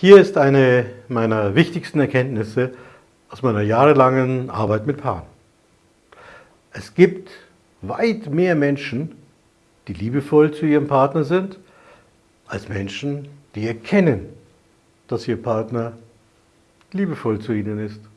Hier ist eine meiner wichtigsten Erkenntnisse aus meiner jahrelangen Arbeit mit Paaren. Es gibt weit mehr Menschen, die liebevoll zu ihrem Partner sind, als Menschen, die erkennen, dass ihr Partner liebevoll zu ihnen ist.